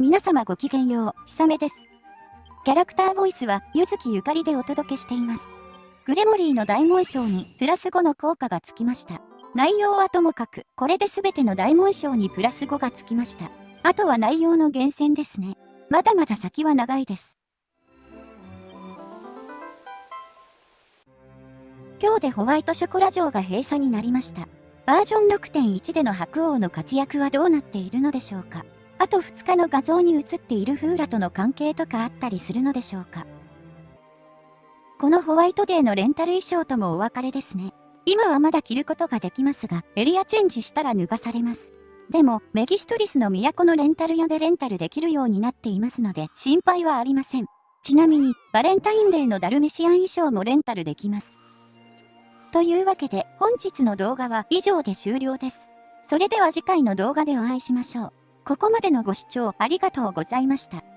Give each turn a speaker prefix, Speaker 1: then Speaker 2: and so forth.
Speaker 1: 皆様ごきげんよう、ひさめです。キャラクターボイスは、ゆずきゆかりでお届けしています。グレモリーの大紋章にプラス5の効果がつきました。内容はともかく、これで全ての大紋章にプラス5がつきました。あとは内容の厳選ですね。まだまだ先は長いです。今日でホワイトショコラ城が閉鎖になりました。バージョン6.1での白王の活躍はどうなっているのでしょうかあと2日の画像に映っているフーラとの関係とかあったりするのでしょうかこのホワイトデーのレンタル衣装ともお別れですね。今はまだ着ることができますが、エリアチェンジしたら脱がされます。でも、メギストリスの都のレンタル屋でレンタルできるようになっていますので、心配はありません。ちなみに、バレンタインデーのダルメシアン衣装もレンタルできます。というわけで本日の動画は以上で終了です。それでは次回の動画でお会いしましょう。ここまでのご視聴ありがとうございました。